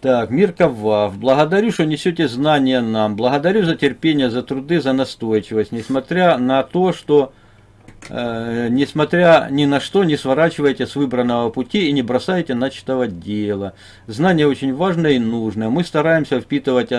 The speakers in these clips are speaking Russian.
Так, Мирка Вав. Благодарю, что несете знания нам. Благодарю за терпение, за труды, за настойчивость. Несмотря на то, что э, несмотря ни на что не сворачиваете с выбранного пути и не бросаете начатого дела. Знание очень важное и нужное. Мы стараемся впитывать,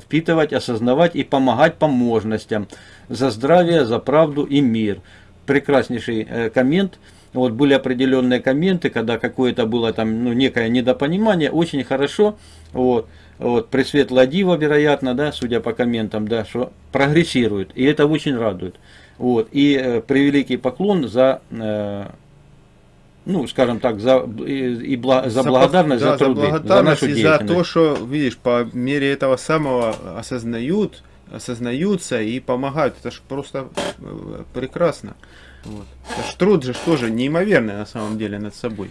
впитывать, осознавать и помогать по возможностям. За здравие, за правду и мир. Прекраснейший э, коммент. Вот были определенные комменты, когда какое-то было там, ну, некое недопонимание, очень хорошо, вот, вот, Пресветлая Дива, вероятно, да, судя по комментам, да, что прогрессирует, и это очень радует. Вот, и э, превеликий поклон за, э, ну, скажем так, за, и, и бла, за, за благодарность, да, за труды, за, благодарность за нашу и за то, что, видишь, по мере этого самого осознают, осознаются и помогают. Это же просто э, прекрасно. Вот. Труд же тоже неимоверный на самом деле над собой.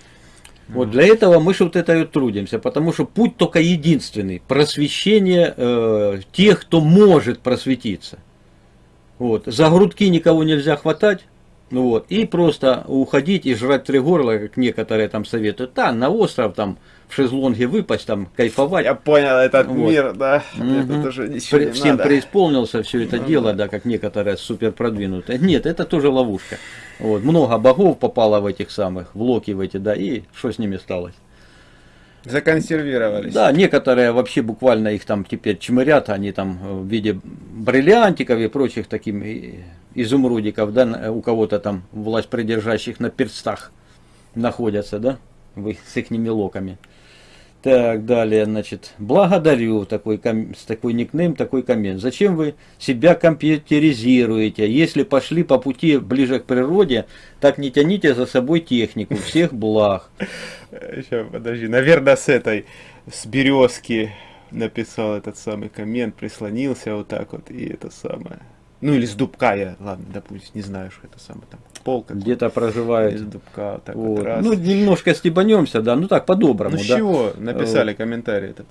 Вот для этого мы же вот это и трудимся, потому что путь только единственный. Просвещение э, тех, кто может просветиться. Вот. За грудки никого нельзя хватать. Вот. И просто уходить и жрать три горла, как некоторые там советуют. Да, на остров там в шезлонге выпасть, там кайфовать. Я понял этот вот. мир, да. Угу. Это тоже ничего При, не Всем надо. преисполнился все это ну, дело, да. да, как некоторые супер продвинутые. Нет, это тоже ловушка. Вот. Много богов попало в этих самых, в локи в эти, да, и что с ними сталось? Законсервировались. Да, некоторые вообще буквально их там теперь чмырят, они там в виде бриллиантиков и прочих таких изумрудиков, да, у кого-то там власть придержащих на перстах находятся, да, вы с их локами. Так, далее, значит, благодарю такой, с такой никнейм, такой коммент. Зачем вы себя компьютеризируете? Если пошли по пути ближе к природе, так не тяните за собой технику. Всех благ. Еще, подожди, наверное, с этой, с березки написал этот самый коммент, прислонился вот так вот, и это самое. Ну или с дубка я, ладно, допустим, не знаю, что это самое там пол где-то проживает. Из дубка, так вот. Вот ну немножко стебанемся, да, ну так по-доброму. Ну да. чего написали вот. комментарий этот?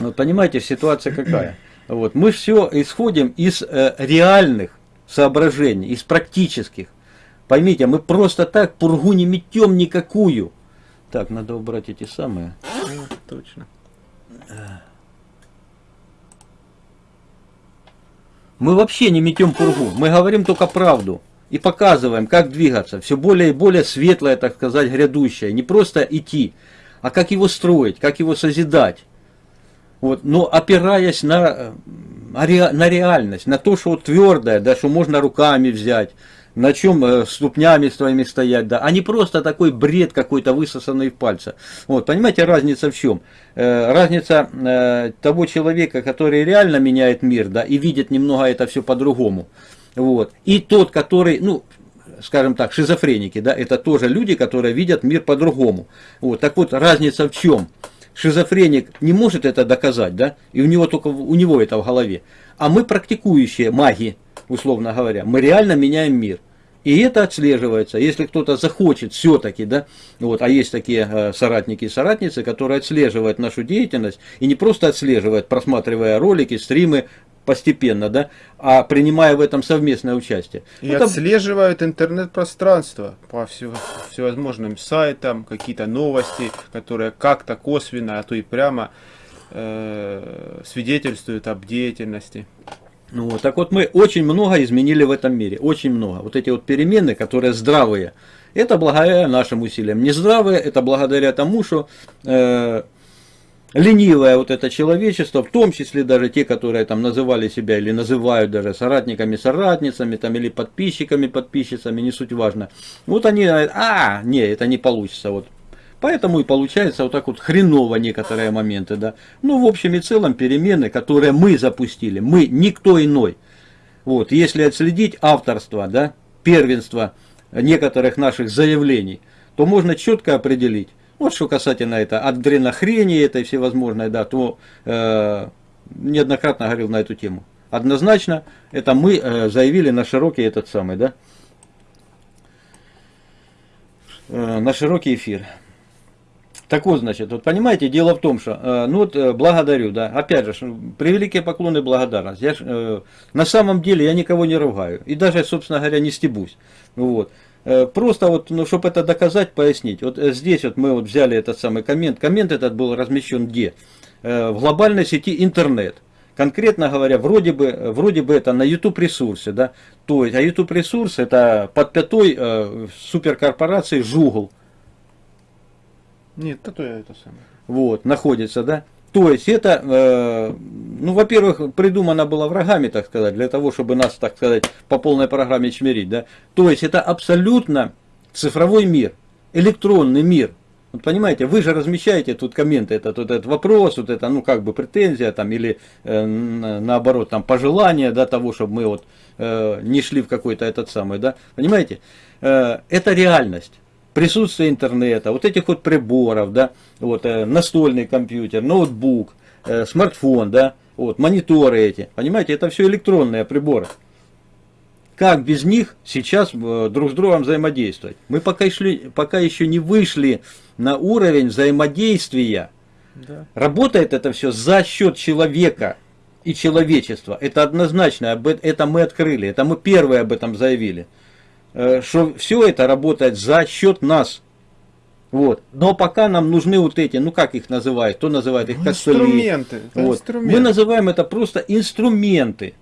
Вот понимаете, ситуация какая? Вот мы все исходим из э, реальных соображений, из практических. Поймите, мы просто так пургу не метем никакую. Так, надо убрать эти самые. Точно. Мы вообще не метем пургу, мы говорим только правду и показываем, как двигаться. Все более и более светлое, так сказать, грядущее. Не просто идти, а как его строить, как его созидать. Вот, но опираясь на, э, на реальность, на то, что твердое, да, что можно руками взять, на чем э, ступнями своими стоять, да, а не просто такой бред какой-то высосанный в пальца. Вот, понимаете, разница в чем? Э, разница э, того человека, который реально меняет мир, да, и видит немного это все по-другому. Вот. И тот, который, ну, скажем так, шизофреники, да, это тоже люди, которые видят мир по-другому. Вот. Так вот, разница в чем? Шизофреник не может это доказать, да, и у него только у него это в голове. А мы практикующие маги, условно говоря, мы реально меняем мир. И это отслеживается. Если кто-то захочет все-таки, да, вот, а есть такие э, соратники и соратницы, которые отслеживают нашу деятельность, и не просто отслеживают, просматривая ролики, стримы, постепенно, да, а принимая в этом совместное участие. И это... отслеживают интернет-пространство по всевозможным сайтам, какие-то новости, которые как-то косвенно, а то и прямо э, свидетельствуют об деятельности. Ну, вот, так вот мы очень много изменили в этом мире, очень много. Вот эти вот перемены, которые здравые, это благодаря нашим усилиям. Нездравые, это благодаря тому, что э, ленивое вот это человечество, в том числе даже те, которые там называли себя или называют даже соратниками, соратницами, там, или подписчиками, подписчицами, не суть важно. Вот они а, не, это не получится, вот Поэтому и получается вот так вот хреново некоторые моменты, да. Ну, в общем и целом, перемены, которые мы запустили, мы, никто иной. Вот, если отследить авторство, да, первенство некоторых наших заявлений, то можно четко определить, вот что касательно это, от дренохрени этой всевозможной, да, то э, неоднократно говорил на эту тему. Однозначно, это мы э, заявили на широкий этот самый, да, э, на широкий эфир. Так вот, значит, вот понимаете, дело в том, что, э, ну вот, э, благодарю, да, опять же, превеликие поклоны благодарность. Я, э, на самом деле я никого не ругаю, и даже, собственно говоря, не стебусь. Вот. Э, просто вот, ну, чтобы это доказать, пояснить. Вот э, здесь вот мы вот взяли этот самый коммент. Коммент этот был размещен где? э, в глобальной сети интернет. Конкретно говоря, вроде бы, вроде бы это на YouTube ресурсе, да, то есть, а YouTube ресурс это под пятой суперкорпорации Жугл, Нет, то я это самое. вот, находится, да. То есть это, э, ну, во-первых, придумано было врагами, так сказать, для того, чтобы нас, так сказать, по полной программе чмерить, да. То есть это абсолютно цифровой мир, электронный мир. Вот понимаете, вы же размещаете тут комменты, это тут этот вопрос, вот это, ну, как бы претензия там, или э, на- наоборот, там, пожелание, да, того, чтобы мы вот э, не шли в какой-то этот самый, да. Понимаете, Э, это реальность присутствие интернета, вот этих вот приборов, да, вот э, настольный компьютер, ноутбук, э, смартфон, да, вот мониторы эти, понимаете, это все электронные приборы. Как без них сейчас э, друг с другом взаимодействовать? Мы пока, шли, пока еще не вышли на уровень взаимодействия. Да. Работает это все за счет человека и человечества. Это однозначно, это мы открыли, это мы первые об этом заявили. Э, Что все это работает за счет нас. Вот. Но пока нам нужны вот эти, ну как их называют, кто называет их Ну, костыли. инструменты. Вот. инструменты. Мы называем это просто инструменты,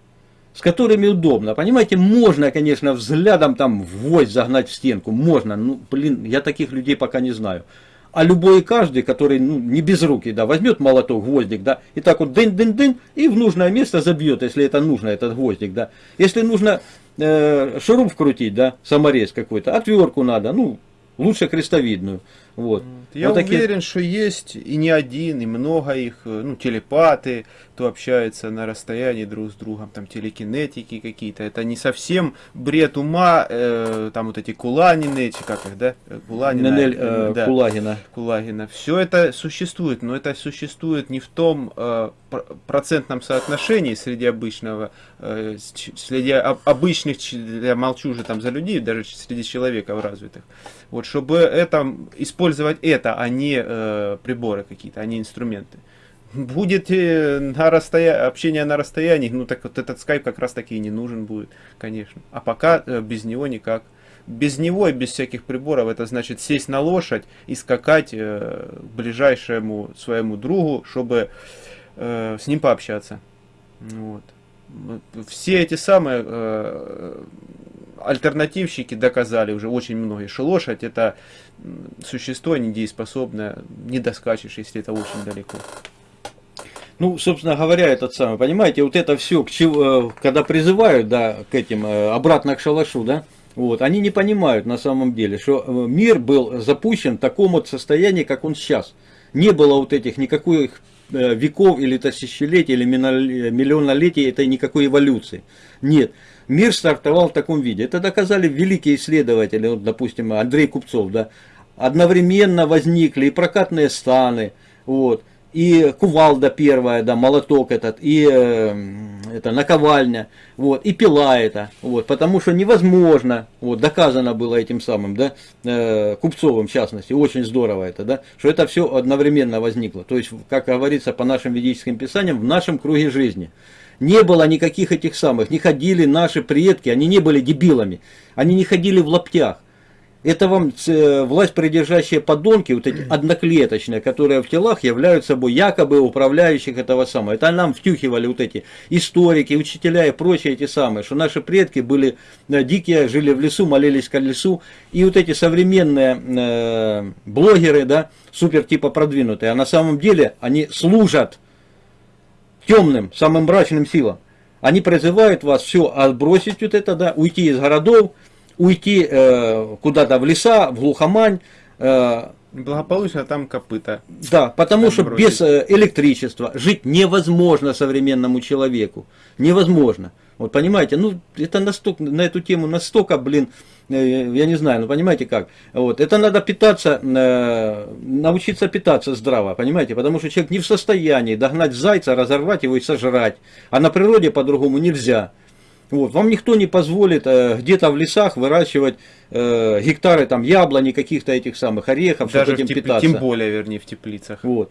с которыми удобно. Понимаете, можно, конечно, взглядом там ввозь загнать в стенку, можно, ну, блин, я таких людей пока не знаю. А любой и каждый, который ну, не без руки, да, возьмет молоток, гвоздик, да, и так вот дын-дын-дын, и в нужное место забьет, если это нужно, этот гвоздик, да. Если нужно э, шуруп вкрутить, да, саморез какой-то, отвертку надо, ну, лучше крестовидную. Вот. Я Вот такие- уверен, что есть и не один, и много их, э, ну, телепаты, кто общается на расстоянии друг с другом, там, телекинетики какие-то. Это не совсем бред ума, э, там, вот эти куланины, эти, как их, да? Э, Куланина, Нинель э, э, да. Кулагина. Кулагина. Все это существует, но это существует не в том э, пр- процентном соотношении среди обычного, э, среди об- обычных, я молчу уже там за людей, даже среди человеков развитых. Вот, чтобы это, использовать это, а не э, приборы какие-то, а не инструменты. Будет э, на расстоя... общение на расстоянии, ну так вот этот скайп как раз таки и не нужен будет, конечно. А пока э, без него никак. Без него и без всяких приборов это значит сесть на лошадь и скакать э, к ближайшему своему другу, чтобы э, с ним пообщаться. Вот. Все эти самые э, альтернативщики доказали уже очень многие, что лошадь это существо недееспособное, не доскачешь, если это очень далеко. Ну, собственно говоря, этот самый, понимаете, вот это все, к чему, э, когда призывают, да, к этим, э, обратно к шалашу, да, вот, они не понимают на самом деле, что э, мир был запущен в таком вот состоянии, как он сейчас. Не было вот этих никаких веков или тысячелетий, или миллионолетий, это никакой эволюции. Нет. Мир стартовал в таком виде. Это доказали великие исследователи, вот, допустим, Андрей Купцов, да. Одновременно возникли и прокатные станы, вот, и кувалда первая, да, молоток этот, и э, это наковальня, вот, и пила это, вот, потому что невозможно, вот, доказано было этим самым, да, э, Купцовым в частности, очень здорово это, да, что это все одновременно возникло, то есть, как говорится по нашим ведическим писаниям, в нашем круге жизни. Не было никаких этих самых, не ходили наши предки, они не были дебилами, они не ходили в лаптях. Это вам э, власть придержащие подонки, вот эти одноклеточные, которые в телах являются собой якобы управляющих этого самого. Это нам втюхивали вот эти историки, учителя и прочие эти самые, что наши предки были э, дикие, жили в лесу, молились к лесу. И вот эти современные э, блогеры, да, супер типа продвинутые, а на самом деле они служат темным, самым мрачным силам. Они призывают вас все отбросить вот это, да, уйти из городов, уйти э, куда-то в леса, в глухомань, э, Благополучно там копыта. да, потому что Отбросить. без э, электричества жить невозможно современному человеку. Невозможно. Вот понимаете, ну это настолько, на эту тему настолько, блин, э, я не знаю, ну понимаете как. Вот, это надо питаться, э, научиться питаться здраво, понимаете, потому что человек не в состоянии догнать зайца, разорвать его и сожрать. А на природе по-другому нельзя. Вот, вам никто не позволит э, где-то в лесах выращивать э, гектары там яблони, каких-то этих самых орехов, чтобы Даже в этим тепли- питаться. тем более, вернее, в теплицах. Вот.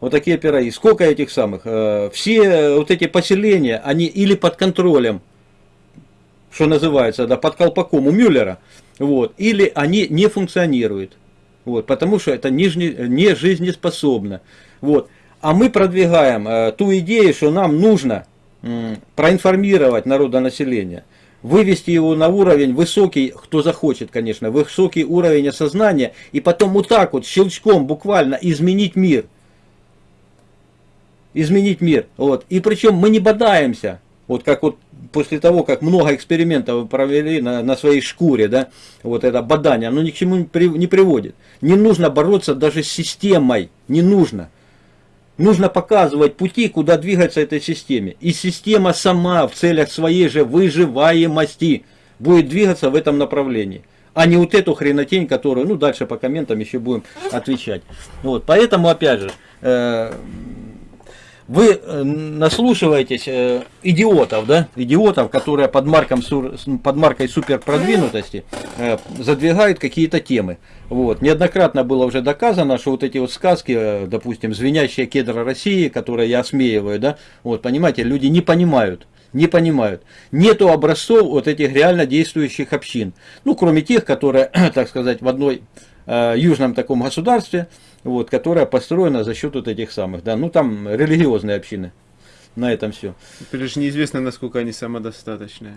Вот такие пироги. Сколько этих самых? Э, Все э, вот эти поселения, они или под контролем, что называется, да, под колпаком у Мюллера, вот, или они не функционируют. Вот, потому что это не, не жизнеспособно. Вот. А мы продвигаем э, ту идею, что нам нужно проинформировать народонаселение, вывести его на уровень высокий, кто захочет, конечно, высокий уровень осознания, и потом вот так вот щелчком буквально изменить мир. Изменить мир. Вот. И причем мы не бодаемся. Вот как вот после того, как много экспериментов провели на, на своей шкуре, да, вот это бадание, оно ни к чему не приводит. Не нужно бороться даже с системой, не нужно. Нужно показывать пути, куда двигаться этой системе. И система сама в целях своей же выживаемости будет двигаться в этом направлении. А не вот эту хренотень, которую, ну дальше по комментам еще будем отвечать. Вот, поэтому опять же, э, вы э, наслушиваетесь э, идиотов, да, идиотов, которые под, марком, под маркой суперпродвинутости э, задвигают какие-то темы. Вот. Неоднократно было уже доказано, что вот эти вот сказки, э, допустим, звенящие кедра России, которые я осмеиваю, да, вот, понимаете, люди не понимают. Не понимают. Нету образцов вот этих реально действующих общин. Ну, кроме тех, которые, так сказать, в одной э, южном таком государстве, вот, которая построена за счет вот этих самых, да, ну там религиозные общины. На этом все. Лишь неизвестно, насколько они самодостаточные.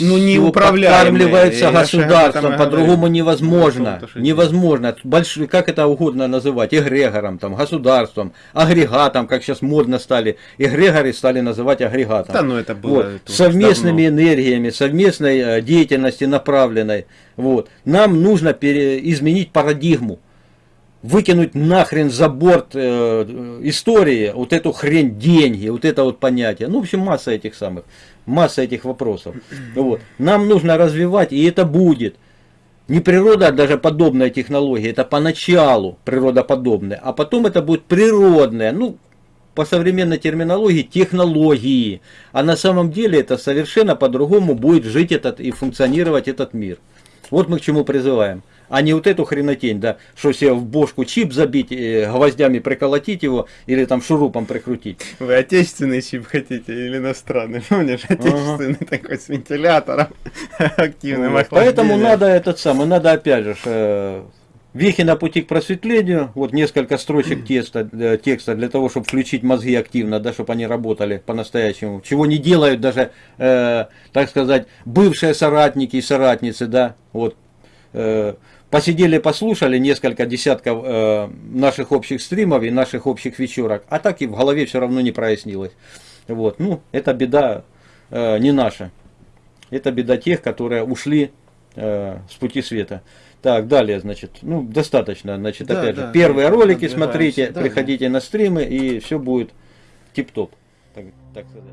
Ну, не Всё управляемые. подкармливается Я же об этом государством, по-другому невозможно. То, что Невозможно. Большой, как это угодно называть, эгрегором, там, государством, агрегатом, как сейчас модно стали. Эгрегоры стали называть агрегатом. Да, ну это было Вот, это совместными давно. энергиями, совместной э, деятельности направленной. Вот. Нам нужно пере- изменить парадигму. Выкинуть нахрен за борт э, истории вот эту хрень деньги, вот это вот понятие. Ну, в общем, масса этих самых, масса этих вопросов. Вот. Нам нужно развивать, и это будет. Не природа, а даже подобная технология, это поначалу природоподобная, а потом это будет природная, ну, по современной терминологии, технологии. А на самом деле это совершенно по-другому будет жить этот и функционировать этот мир. Вот мы к чему призываем. А не вот эту хренотень, да, что себе в бошку чип забить, э, гвоздями приколотить его или там шурупом прикрутить. Вы отечественный чип хотите или иностранный? Помнишь, отечественный такой с вентилятором активным Вот. Поэтому надо этот самый, надо опять же, э, вехи на пути к просветлению, вот несколько строчек текста, э, текста для того, чтобы включить мозги активно, да, чтобы они работали по-настоящему. Чего не делают даже, э, так сказать, бывшие соратники и соратницы, да, вот. э, посидели, послушали несколько десятков э, наших общих стримов и наших общих вечерок, а так и в голове все равно не прояснилось. Вот, ну, это беда э, не наша. Это беда тех, которые ушли э, с пути света. Так, далее, значит, ну, достаточно, значит, Да, опять да, же, первые да, ролики смотрите, далее. приходите на стримы, и все будет тип-топ, так, так сказать.